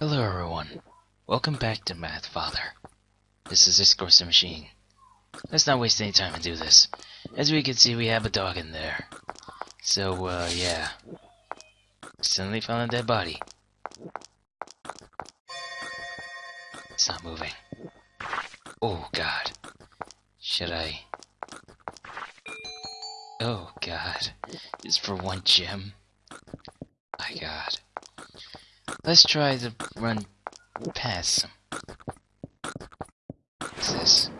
Hello everyone. Welcome back to Mad Father. This is Discourse the Machine. Let's not waste any time and do this. As we can see, we have a dog in there. So, uh, yeah. Suddenly found a dead body. It's not moving. Oh, God. Should I... Oh, God. Just for one gem? My God. Let's try to run past them. What's this?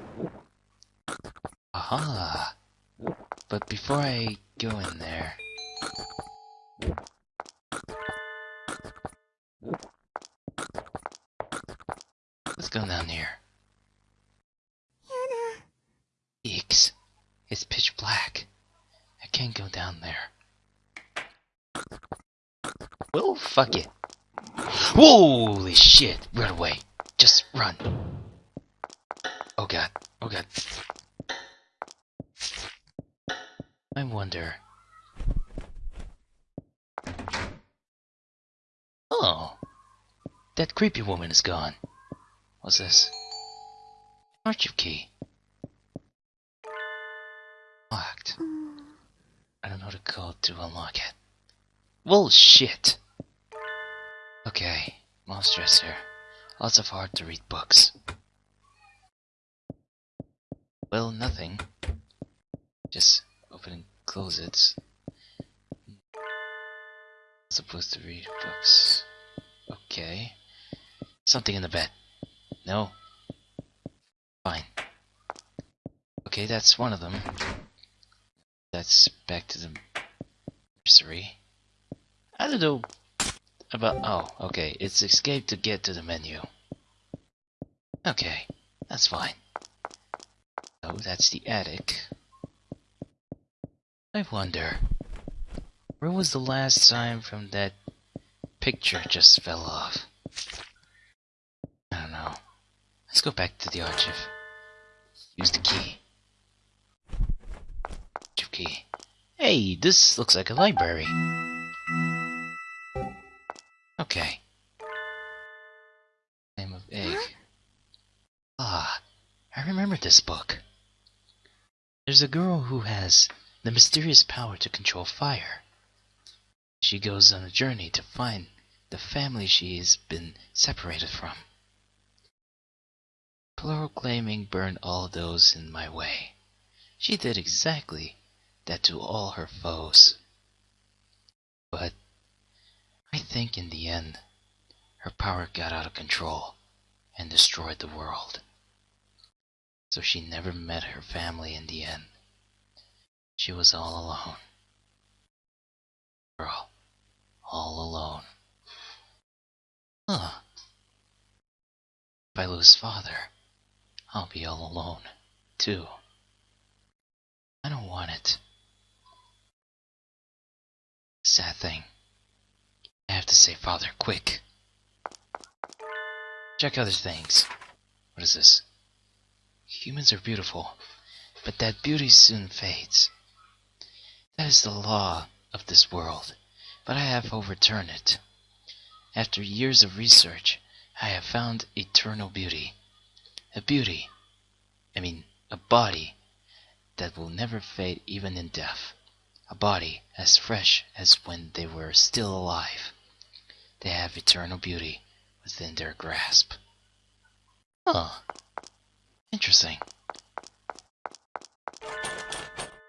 Aha! But before I go in there... Let's go down here. Eeks. It's pitch black. I can't go down there. Well, fuck it. Holy shit! Run away. Just run. Oh god. Oh god. I wonder. Oh. That creepy woman is gone. What's this? Archive key. Locked. I don't know the code to unlock it. Well, shit. Okay, mom's dresser. Lots of hard to read books. Well, nothing. Just open and close it. Supposed to read books. Okay. Something in the bed. No. Fine. Okay, that's one of them. That's back to the nursery. I don't know Oh, okay. It's escape to get to the menu. Okay, that's fine. Oh, that's the attic. I wonder... Where was the last time from that picture just fell off? I don't know. Let's go back to the archive. Use the key. Archive key. Hey, this looks like a library. Okay. Name of egg. Ah, I remember this book. There's a girl who has the mysterious power to control fire. She goes on a journey to find the family she's been separated from. Proclaiming burn all those in my way. She did exactly that to all her foes. But I think in the end, her power got out of control and destroyed the world. So she never met her family in the end. She was all alone. Girl, all alone. Huh. If I lose father, I'll be all alone, too. I don't want it. Sad thing. I have to save father, quick. Check other things. What is this? Humans are beautiful, but that beauty soon fades. That is the law of this world, but I have overturned it. After years of research, I have found eternal beauty. A beauty, I mean, a body, that will never fade even in death. A body as fresh as when they were still alive. They have eternal beauty within their grasp. Huh. Interesting.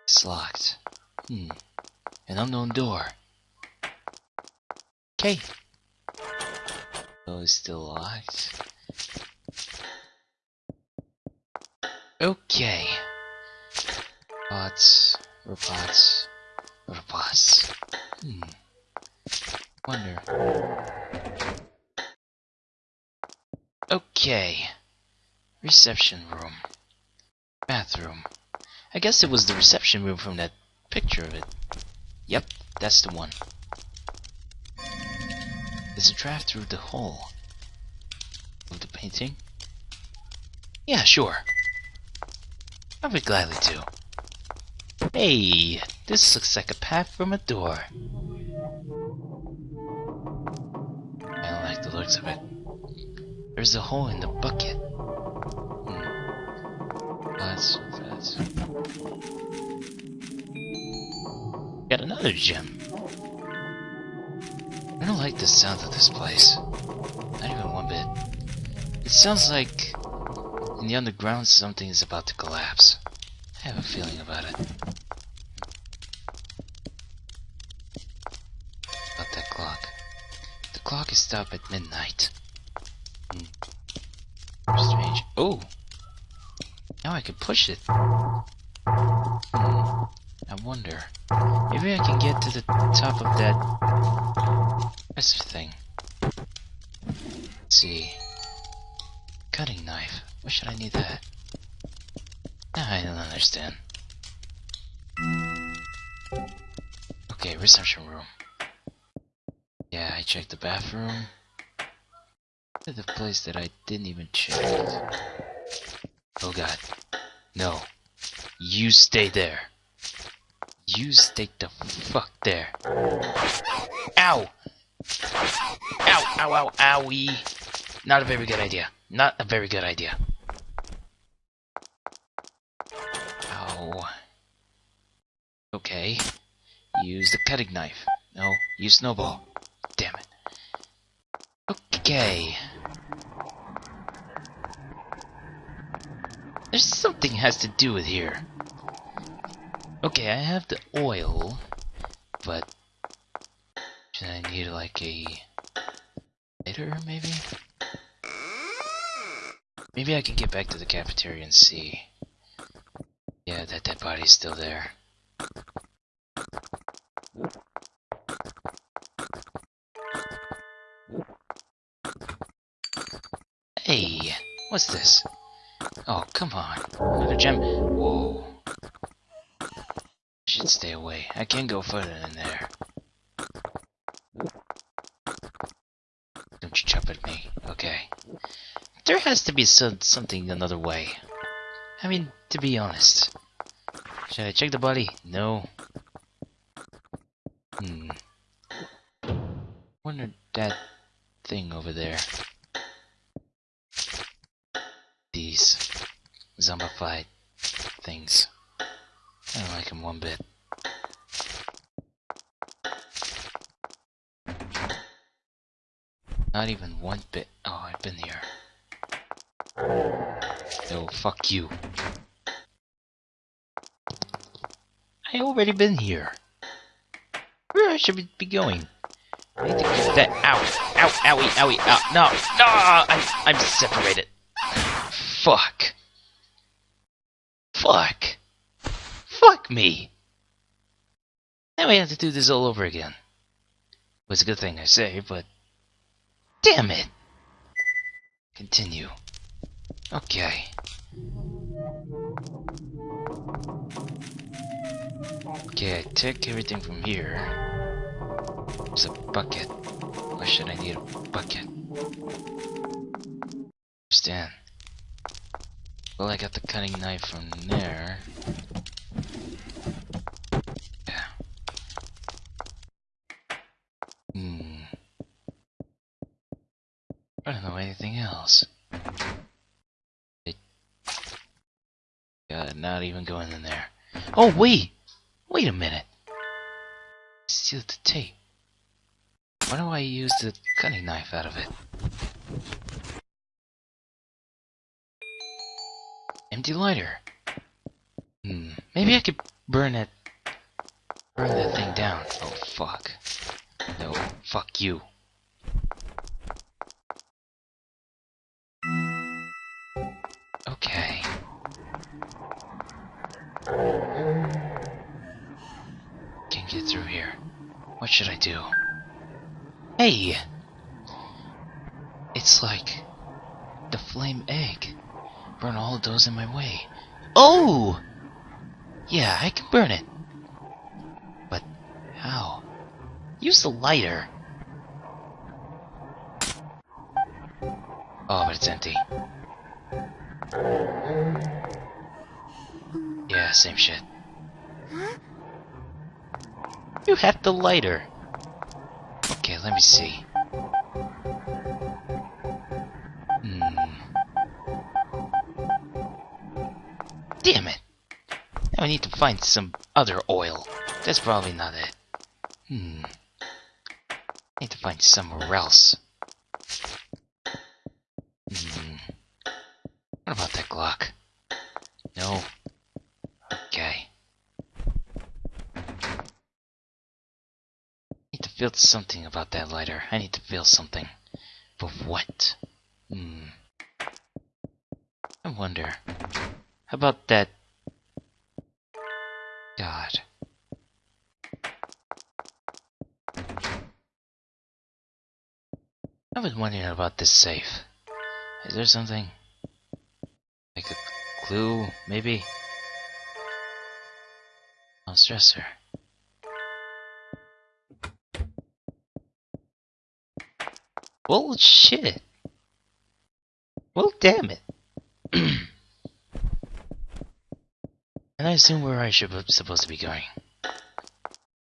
It's locked. Hmm. An unknown door. Okay. Oh, it's still locked. Okay. Bots, robots, robots. Hmm. Wonder. Okay. Reception room. Bathroom. I guess it was the reception room from that picture of it. Yep, that's the one. There's a draft through the hole of the painting. Yeah, sure. I would gladly do. Hey, this looks like a path from a door. I don't like the looks of it. There's a hole in the bucket. Hmm. That's that's. Got another gem. I don't like the sound of this place. Not even one bit. It sounds like in the underground something is about to collapse. I have a feeling about it. Clock is stopped at midnight. Hmm. Strange. Oh! Now I can push it. Hmm. I wonder. Maybe I can get to the top of that press thing. Let's see. Cutting knife. Why should I need that? I don't understand. Okay, reception room. Checked the bathroom. The place that I didn't even check. Oh god. No. You stay there. You stay the fuck there. Ow! Ow, ow, ow, owie. Not a very good idea. Not a very good idea. Ow. Okay. Use the cutting knife. No, use snowball. Damn it. Okay. There's something has to do with here. Okay, I have the oil, but should I need like a lighter, maybe? Maybe I can get back to the cafeteria and see. Yeah, that dead body's still there. What's this? Oh, come on. Another gem. Whoa. Should stay away. I can't go further in there. Don't you jump at me. Okay. There has to be some, something another way. I mean, to be honest. Should I check the body? No. Hmm. Wonder that thing over there. These zombified things. I don't like them one bit. Not even one bit. Oh, I've been here. Oh, no, fuck you. I already been here. Where should be going? I need to get that. Ow! Ow! Owie! Owie! Ow! No! No! I'm I'm separated. Fuck. Fuck. Fuck me. Now we have to do this all over again. Was a good thing I say, but damn it. Continue. Okay. Okay, I take everything from here. It's a bucket. Why should I need a bucket? Understand. Well, I got the cutting knife from there. Yeah. Hmm. I don't know anything else. It... Yeah, not even going in there. Oh, wait! Wait a minute. Steal the tape. Why do I use the cutting knife out of it? Empty lighter. Hmm. Maybe I could burn it. Burn that thing down. Oh fuck. No. Fuck you. Hey! It's like the flame egg. Burn all of those in my way. Oh! Yeah, I can burn it. But how? Use the lighter. Oh, but it's empty. Yeah, same shit. You had the lighter let me see. Hmm. Damn it! Now I need to find some other oil. That's probably not it. Hmm. I need to find somewhere else. Feel something about that lighter. I need to feel something. But what? Hmm. I wonder. How about that? God. I was wondering about this safe. Is there something? Like a clue, maybe? Oh, stressor. Well, shit. Well, damn it. and I assume where I should supposed to be going. I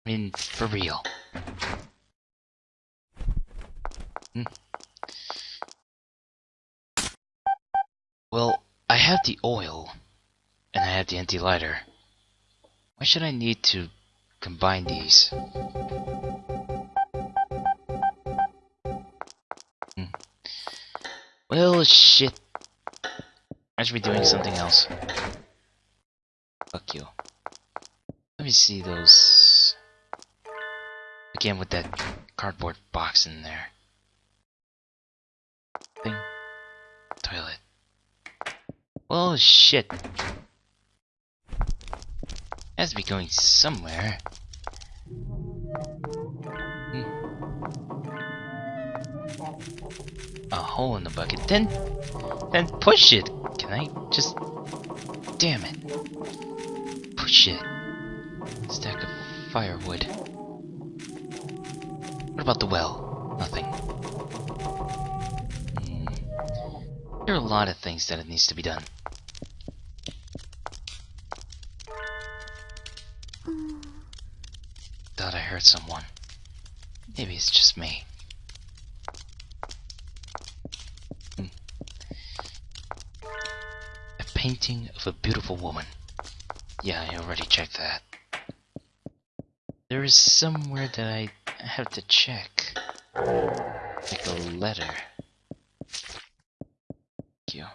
mean, for real. Hmm. Well, I have the oil, and I have the empty lighter. Why should I need to combine these? Well, shit. I should be doing something else. Fuck you. Let me see those... Again with that cardboard box in there. Thing. Toilet. Well, shit. Has to be going somewhere. A hole in the bucket. Then, then push it. Can I just? Damn it! Push it. Stack of firewood. What about the well? Nothing. Hmm. There are a lot of things that it needs to be done. Thought I heard someone. Maybe it's just me. Painting of a beautiful woman. Yeah, I already checked that. There is somewhere that I have to check. Like a letter. Thank you.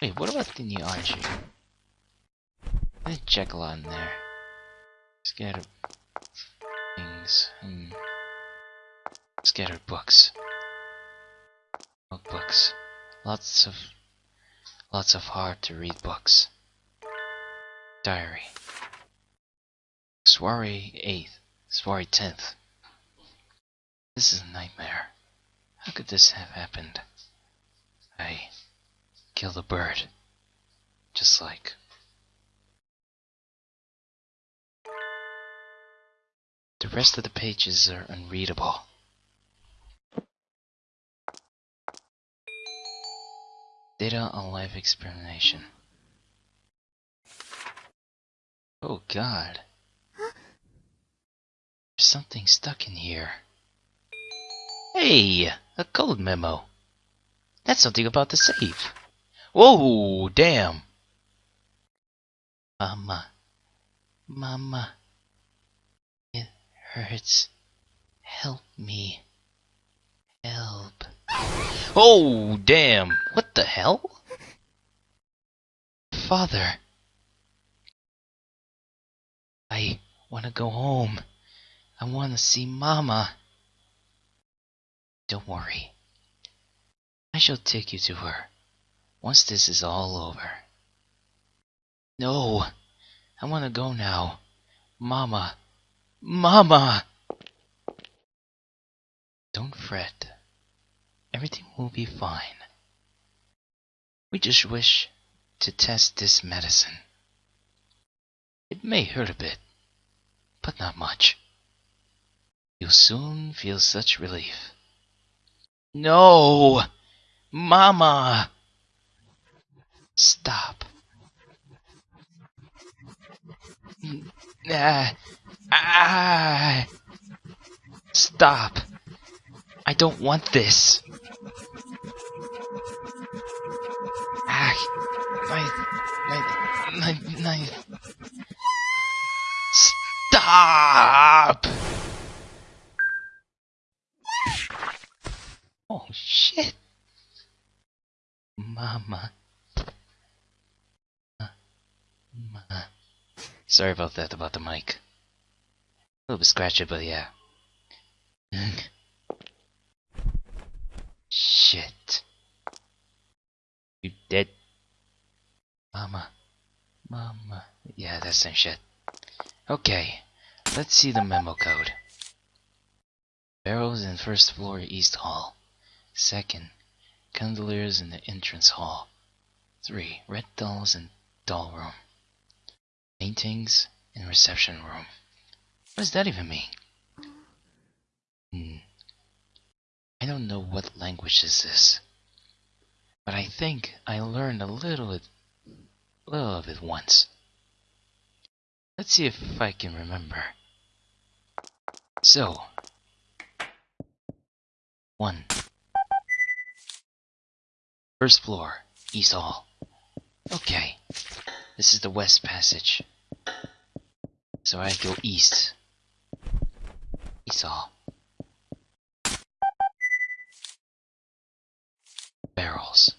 Wait, what about the new Archie? I check a lot in there. Scattered things. Hmm. Scattered books. Notebooks. Lots of lots of hard to read books. Diary. Soiree 8th. Soiree 10th. This is a nightmare. How could this have happened? I killed a bird. Just like The rest of the pages are unreadable. Data on life experimentation. Oh god. There's something stuck in here. Hey! A code memo. That's something about the safe. Whoa! Damn! Mama. Mama It hurts. Help me. Help. Oh, damn. What the hell? Father. I want to go home. I want to see Mama. Don't worry. I shall take you to her once this is all over. No, I want to go now. Mama, Mama! Don't fret. Everything will be fine. We just wish to test this medicine. It may hurt a bit, but not much. You'll soon feel such relief. No! Mama! Stop. Ah, Ah! Stop. I don't want this. Nein, nein, nein, nein. Stop! Oh shit! Mama. Mama. Sorry about that, about the mic. A little bit scratchy, but yeah. shit. You dead Mama. Mama. Yeah, that's some shit. Okay, let's see the memo code. Barrels in first floor east hall. Second, chandeliers in the entrance hall. Three, red dolls in doll room. Paintings in reception room. What does that even mean? Hmm. I don't know what language is this. But I think I learned a little of it once. Let's see if I can remember. So, one. First floor, East Hall. Okay, this is the West Passage. So I go east. East Hall. Barrels.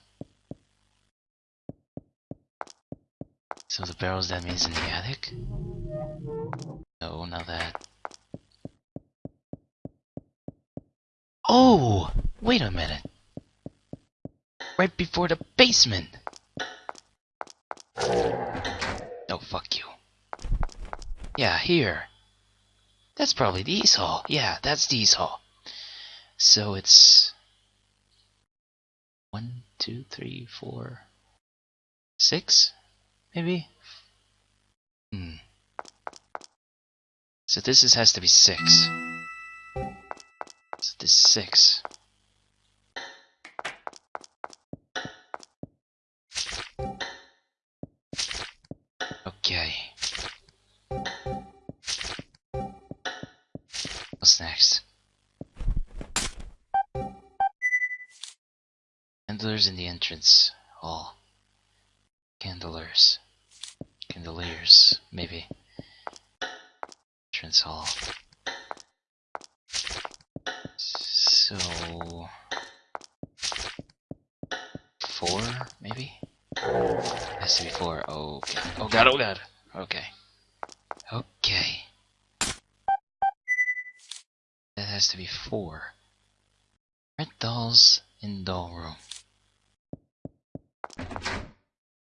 So the barrels that means in the attic? Oh, no, not that. Oh! Wait a minute. Right before the basement! Oh, fuck you. Yeah, here. That's probably the East Hall. Yeah, that's the East Hall. So it's... One, two, three, four... Six? Maybe? Hmm. So this is, has to be six. So this is six. Okay. What's next? Candlers in the entrance hall. Candlers. Candeliers, maybe. Entrance hall. So... Four, maybe? Has to be four. Oh, god. Oh god. Okay. Okay. That has to be four. Red dolls in doll room.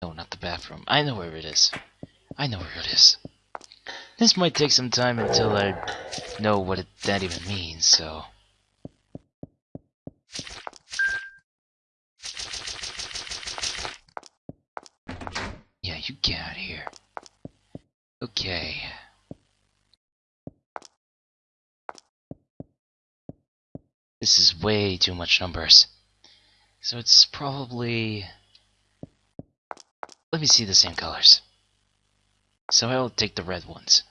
No, not the bathroom. I know where it is. I know where it is. This might take some time until I know what it, that even means, so... Yeah, you get out of here. Okay. This is way too much numbers. So it's probably... Let me see the same colors. So I'll take the red ones.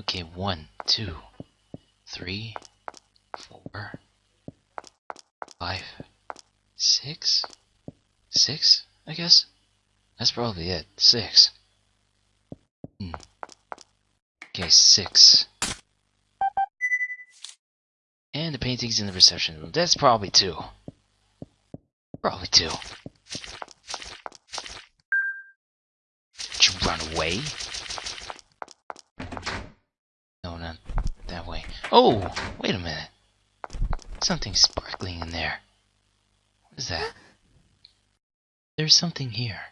Okay, one, two, three, four, five, six, six, I guess. That's probably it. Six. Hmm. Okay, six. And the paintings in the reception room. That's probably two. Probably two. Did you run away? No, not that way. Oh, wait a minute. Something sparkling in there. What is that? There's something here.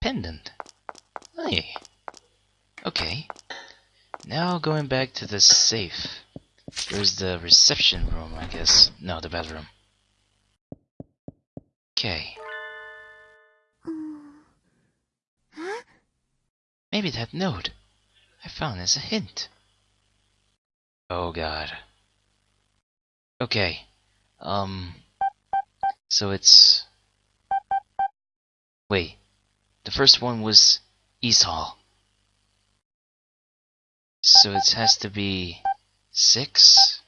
Pendant. Hey. Okay. Now going back to the safe. Where's the reception room, I guess? No, the bedroom. Okay. Huh? Maybe that note I found as a hint. Oh god. Okay. Um. So it's. Wait. The first one was East Hall. So it has to be six,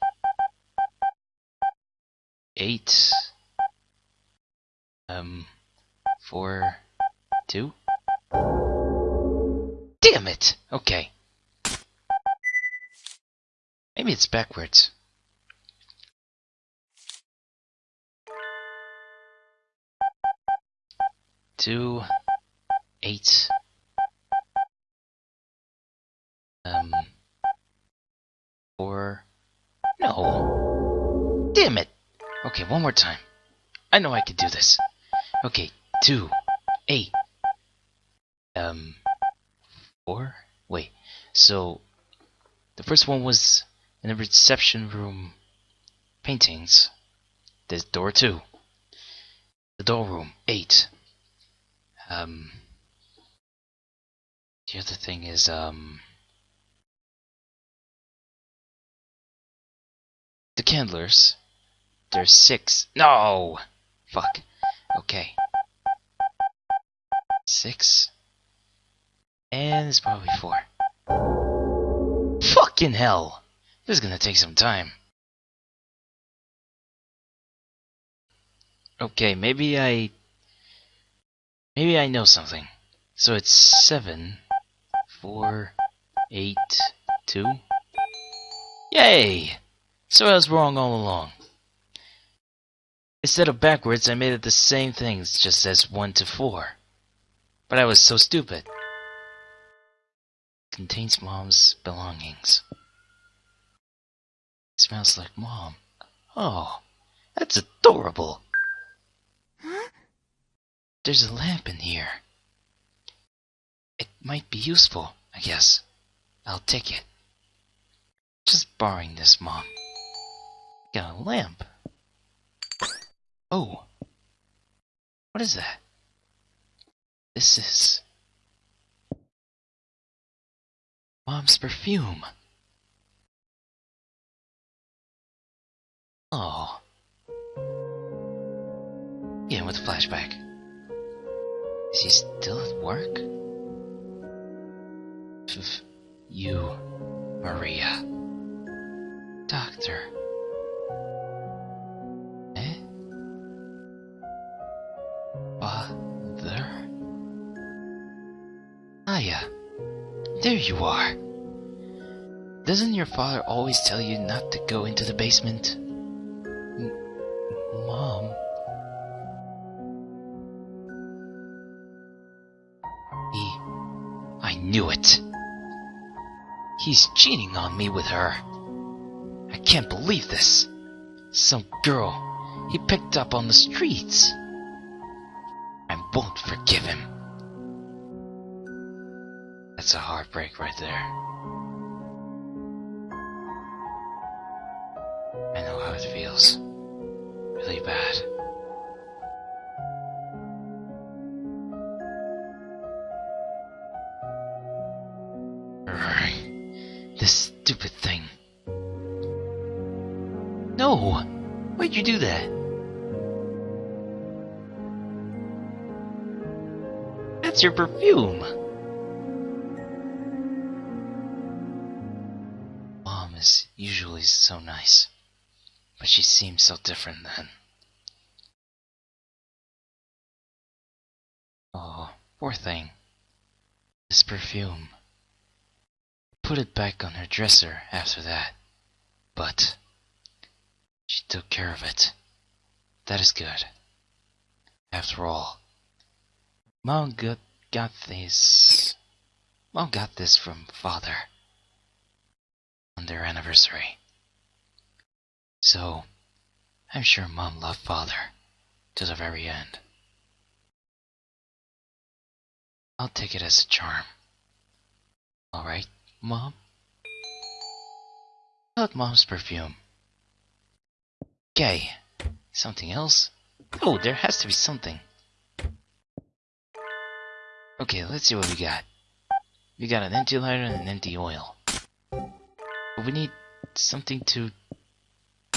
eight, um, four, two. Damn it! Okay. Maybe it's backwards. Two, eight, um, four, no. Damn it. Okay, one more time. I know I can do this. Okay, two, eight, um, four? Wait, so the first one was in the reception room paintings. There's door two. The door room, eight. Um, the other thing is, um, the candlers. There's six. No! Fuck. Okay. Six. And it's probably four. Fucking hell! This is gonna take some time. Okay, maybe I... Maybe I know something. So it's seven, four, eight, two. Yay! So I was wrong all along. Instead of backwards, I made it the same things, just as 1 to 4. But I was so stupid. Contains mom's belongings. smells like mom. Oh, that's adorable. Huh? There's a lamp in here. It might be useful, I guess. I'll take it. Just borrowing this, Mom. Got a lamp. Oh. What is that? This is... Mom's perfume. Oh. Yeah, with a flashback. Is he still at work? You, Maria. Doctor. Eh? Father? Aya. There you are. Doesn't your father always tell you not to go into the basement? M Mom. He. I knew it. He's cheating on me with her. I can't believe this. Some girl he picked up on the streets. I won't forgive him. That's a heartbreak right there. I know how it feels. Really bad. This stupid thing. No! Why'd you do that? That's your perfume! Mom is usually so nice, but she seems so different then. Oh, poor thing. This perfume. Put it back on her dresser after that, but she took care of it. That is good. After all, Mom got, got this. Mom got this from father on their anniversary. So, I'm sure Mom loved father to the very end. I'll take it as a charm. Alright, Mom? About Mom's perfume. Okay, something else? Oh, there has to be something. Okay, let's see what we got. We got an empty lighter and an empty oil. But we need something to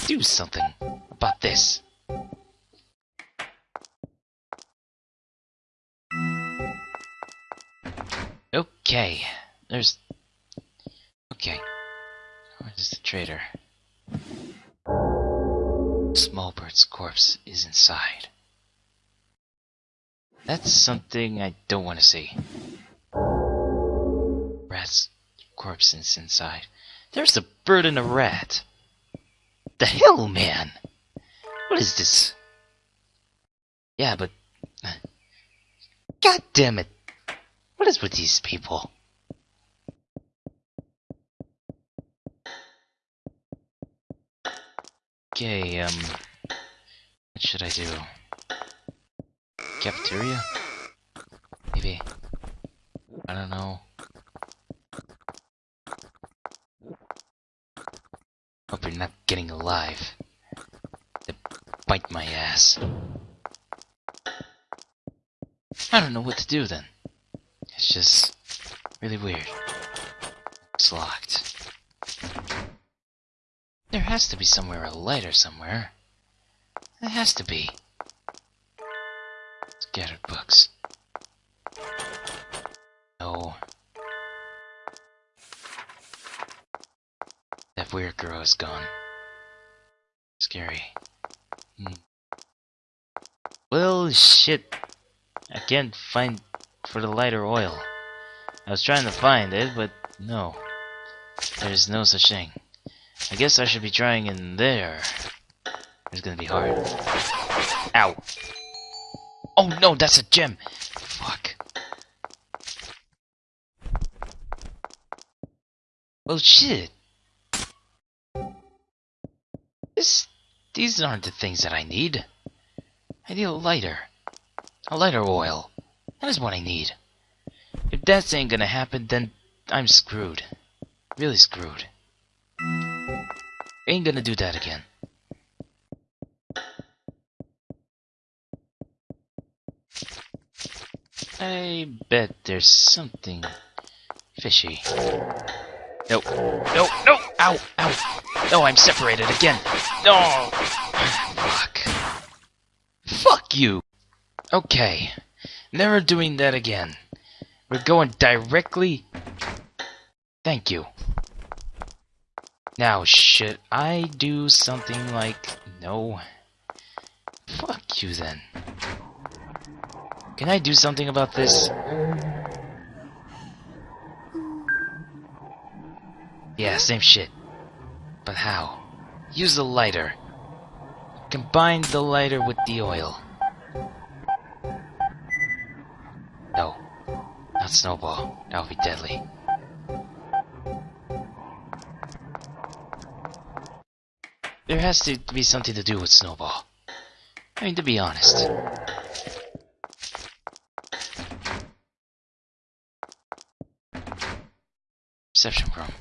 do something about this. Okay, there's... Okay. Where's the trader? Smallbird's corpse is inside. That's something I don't want to see. Rat's corpse is inside. There's a bird and a rat. The hell, man? What is this? Yeah, but... God damn it. What is with these people? Okay, um... What should I do? Cafeteria? Maybe. I don't know. Hope you're not getting alive. They bite my ass. I don't know what to do then. It's just really weird. It's locked. There has to be somewhere a lighter somewhere. There has to be. Scattered books. No. That weird girl is gone. Scary. Hmm. Well, shit. I can't find for the lighter oil. I was trying to find it, but no. There's no such thing. I guess I should be trying in there. It's gonna be hard. Ow! Oh no, that's a gem! Fuck. Well, shit. This, these aren't the things that I need. I need a lighter. A lighter oil. That is what I need. If that ain't gonna happen, then I'm screwed. Really screwed. Ain't gonna do that again. I bet there's something fishy. Nope. No, no! Ow! Ow! No, I'm separated again! No! Fuck. Fuck you! Okay. Never doing that again. We're going directly... Thank you. Now, should I do something like... No. Fuck you then. Can I do something about this? Yeah, same shit. But how? Use the lighter. Combine the lighter with the oil. No. Not Snowball. That would be deadly. There has to be something to do with Snowball. I mean, to be honest. Reception room.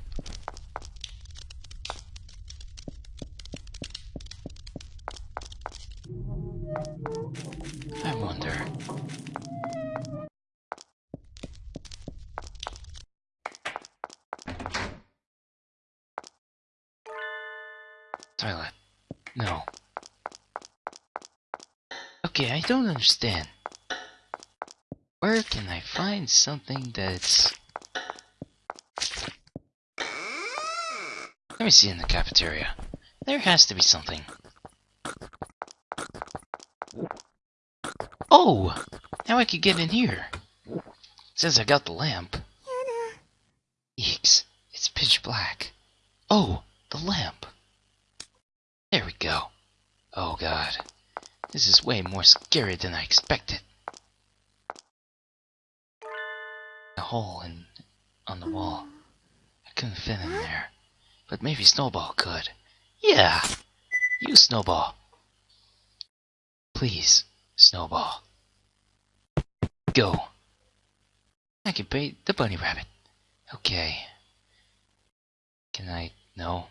Don't understand. Where can I find something that's... Let me see in the cafeteria. There has to be something. Oh! Now I can get in here. Since I got the lamp. Eeks, it's pitch black. Oh, the lamp. There we go. Oh god. This is way more scary than I expected. A hole in on the wall. I couldn't fit in there. But maybe Snowball could. Yeah! You Snowball. Please, Snowball. Go. I can bait the bunny rabbit. Okay. Can I... No.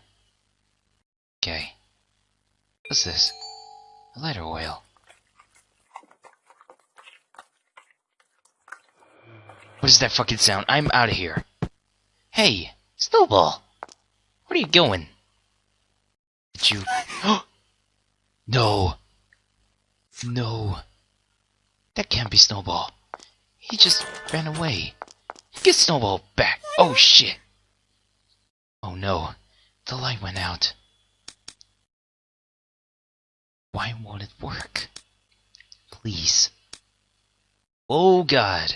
Okay. What's this? A lighter oil. What is that fucking sound? I'm out of here. Hey, Snowball. Where are you going? Did you... no. No. That can't be Snowball. He just ran away. Get Snowball back. Oh shit. Oh no. The light went out. Why won't it work? Please. Oh god.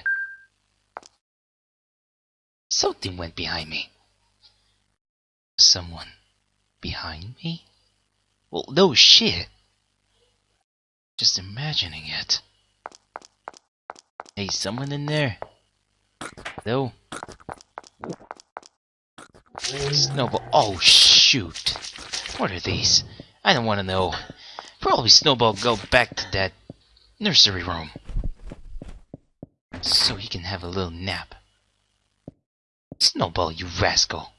Something went behind me. Someone behind me? Well, no shit. Just imagining it. Hey, someone in there? Hello? Snowball. Oh, shoot. What are these? I don't want to know. Probably Snowball go back to that nursery room. So he can have a little nap. Snowball, you rascal.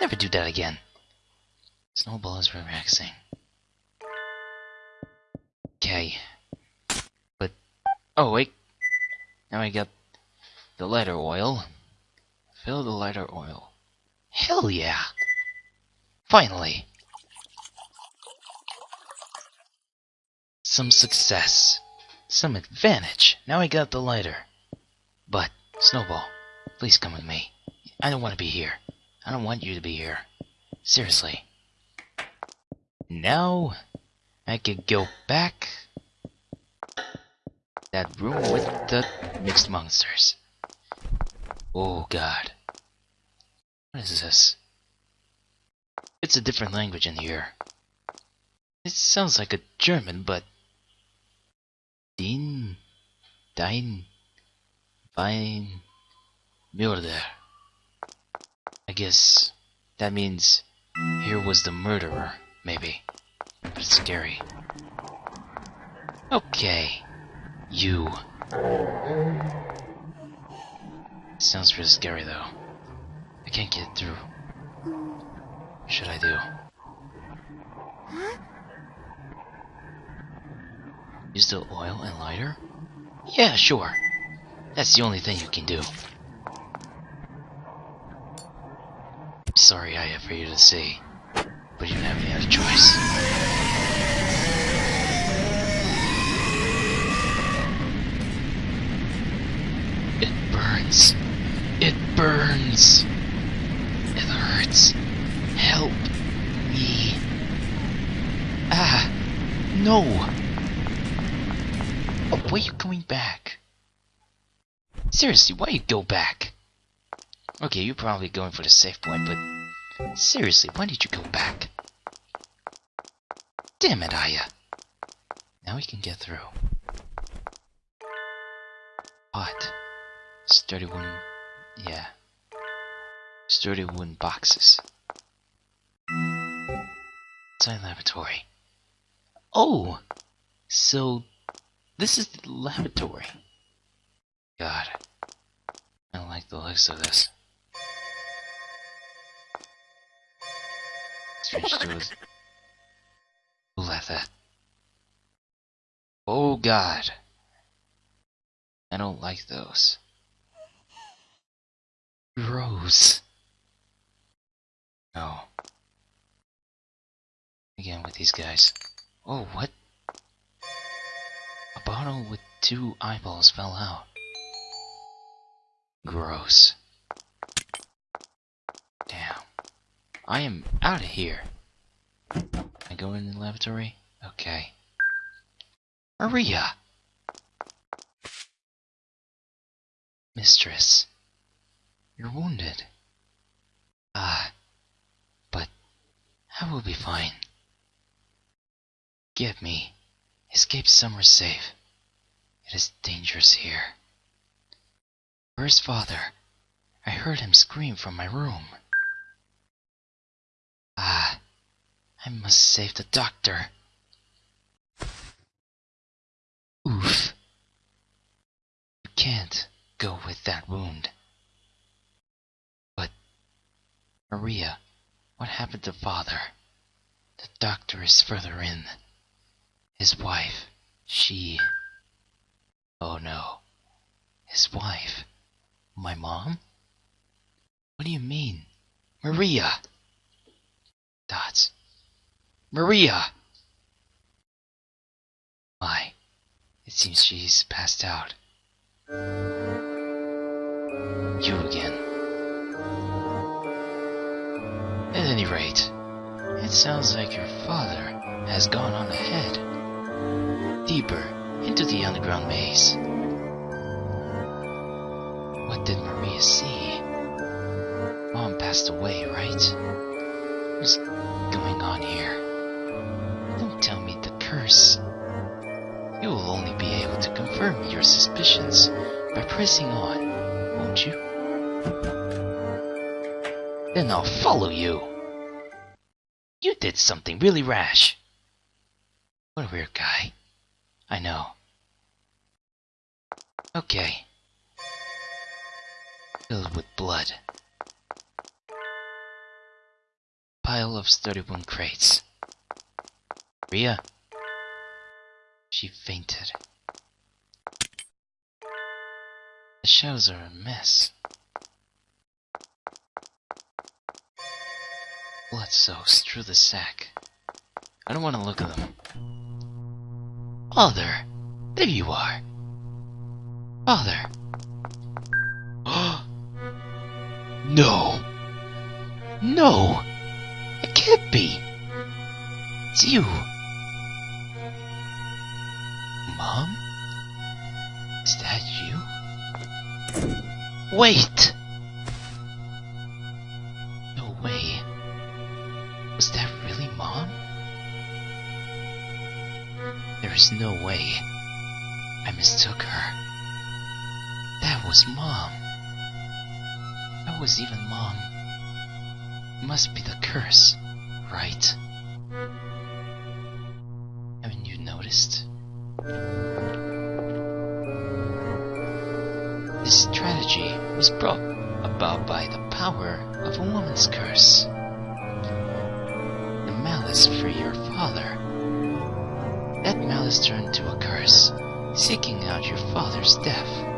Never do that again. Snowball is relaxing. Okay. But, oh wait. Now I got the lighter oil. Fill the lighter oil. Hell yeah! Finally! Some success. Some advantage. Now I got the lighter. But, Snowball, please come with me. I don't want to be here. I don't want you to be here. Seriously. Now, I can go back that room with the mixed monsters. Oh god. What is this? It's a different language in here. It sounds like a German, but... Din... Dein... Wein... Murder. I guess that means here was the murderer, maybe. But it's scary. Okay. You. Sounds really scary though. I can't get through. What should I do? Huh? Use the oil and lighter? Yeah, sure. That's the only thing you can do. Sorry I have for you to see, but you don't have any other choice. It burns. It burns. It hurts. Help me. Ah, no. Oh, why are you coming back? Seriously, why you go back? Okay, you're probably going for the safe point, but seriously, why did you go back? Damn it, Aya. Now we can get through. What? Sturdy wooden... yeah. Sturdy wooden boxes. Science laboratory. Oh! So, this is the laboratory. God. I don't like the looks of this. Who left that? Oh god. I don't like those. Gross. No. Again with these guys. Oh, what? A bottle with two eyeballs fell out. Gross. Damn. I am out of here. I go in the laboratory? Okay. Maria! Mistress. You're wounded. Ah. But I will be fine. Get me. Escape somewhere safe. It is dangerous here. Where's father? I heard him scream from my room. Ah, I must save the doctor. Oof. You can't go with that wound. But, Maria, what happened to father? The doctor is further in. His wife, she. Oh no. His wife. My mom? What do you mean? Maria! Dots. Maria! My. It seems she's passed out. You again. At any rate, it sounds like your father has gone on ahead. Deeper into the underground maze. What did Maria see? Mom passed away, right? What's going on here? Don't tell me the curse. You will only be able to confirm your suspicions by pressing on, won't you? Then I'll follow you. You did something really rash. What a weird guy. I know. Okay. Filled with blood. Pile of 31 crates. Ria. She fainted. The shelves are a mess. Blood soaks through the sack. I don't want to look at them. Father! There you are! Father! no! No! Can't be! It's you! Mom? Is that you? Wait! No way. Was that really Mom? There is no way. I mistook her. That was Mom. That was even Mom. Must be the curse, right? Haven't you noticed? This tragedy was brought about by the power of a woman's curse. The malice for your father. That malice turned to a curse, seeking out your father's death.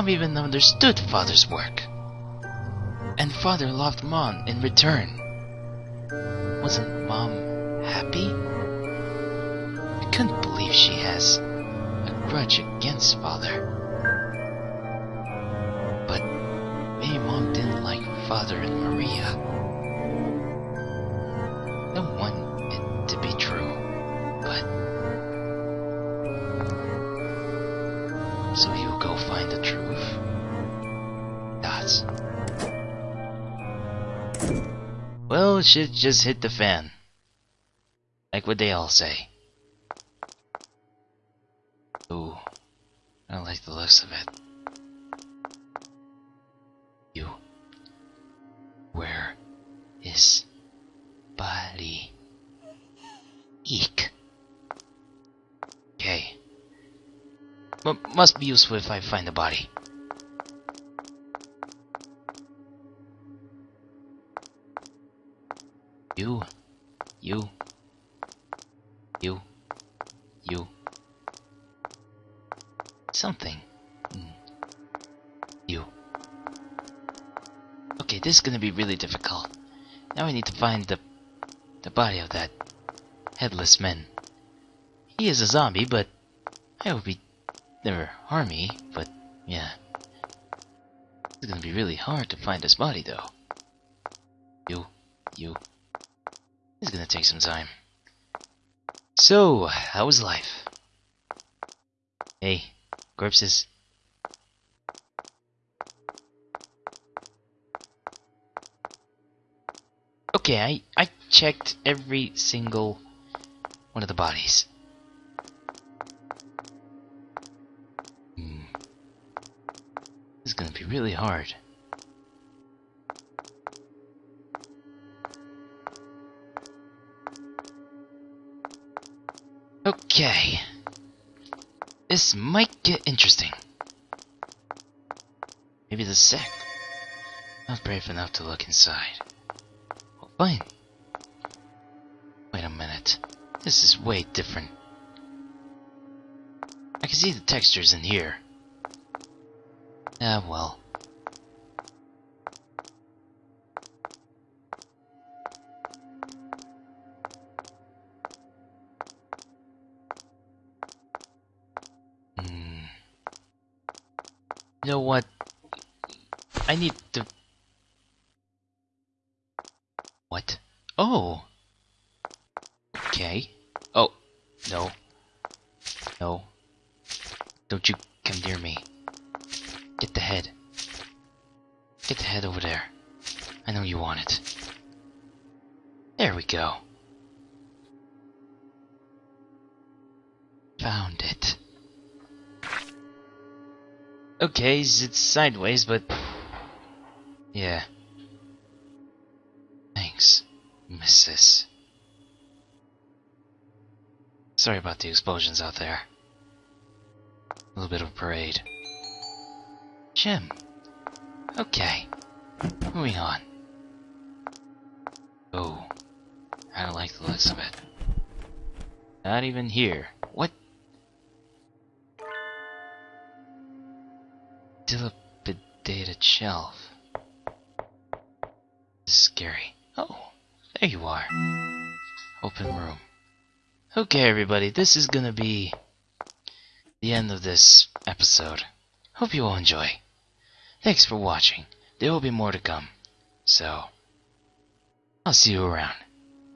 Mom even understood Father's work. And Father loved Mom in return. Wasn't Mom happy? I couldn't believe she has a grudge against Father. But maybe Mom didn't like Father and Maria. Shit just hit the fan. Like what they all say. Ooh, I don't like the looks of it. You. Where is body? Eek. Okay. M must be useful if I find the body. Gonna be really difficult. Now we need to find the the body of that headless man. He is a zombie, but I hope he never harm me, but yeah. It's gonna be really hard to find his body though. You, you. It's gonna take some time. So, how was life? Hey, corpses. Okay, I, I checked every single one of the bodies. Hmm. This is gonna be really hard. Okay. This might get interesting. Maybe the sect. Not brave enough to look inside. Fine. Wait a minute. This is way different. I can see the textures in here. Ah, well. What? Oh! Okay. Oh, no. No. Don't you come near me. Get the head. Get the head over there. I know you want it. There we go. Found it. Okay, it's sideways, but... Yeah. Mrs. Sorry about the explosions out there. A little bit of a parade. Jim. Okay. Moving on. Oh. I don't like the looks of it. Not even here. What? Dilapidated shelf. This is scary. Oh, there you are. Open room. Okay, everybody, this is gonna be the end of this episode. Hope you all enjoy. Thanks for watching. There will be more to come. So, I'll see you around.